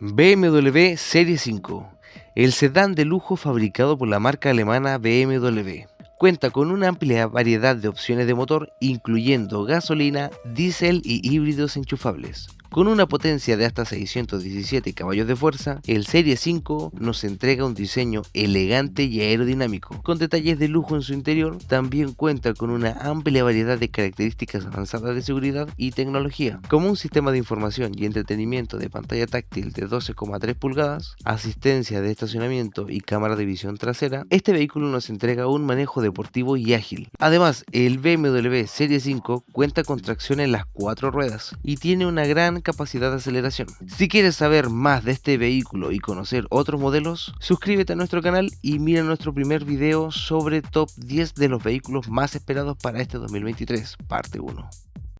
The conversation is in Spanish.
BMW Serie 5, el sedán de lujo fabricado por la marca alemana BMW. Cuenta con una amplia variedad de opciones de motor, incluyendo gasolina, diésel y híbridos enchufables. Con una potencia de hasta 617 caballos de fuerza, el Serie 5 nos entrega un diseño elegante y aerodinámico. Con detalles de lujo en su interior, también cuenta con una amplia variedad de características avanzadas de seguridad y tecnología, como un sistema de información y entretenimiento de pantalla táctil de 12,3 pulgadas, asistencia de estacionamiento y cámara de visión trasera, este vehículo nos entrega un manejo deportivo y ágil. Además, el BMW Serie 5 cuenta con tracción en las cuatro ruedas y tiene una gran capacidad de aceleración. Si quieres saber más de este vehículo y conocer otros modelos, suscríbete a nuestro canal y mira nuestro primer video sobre top 10 de los vehículos más esperados para este 2023, parte 1.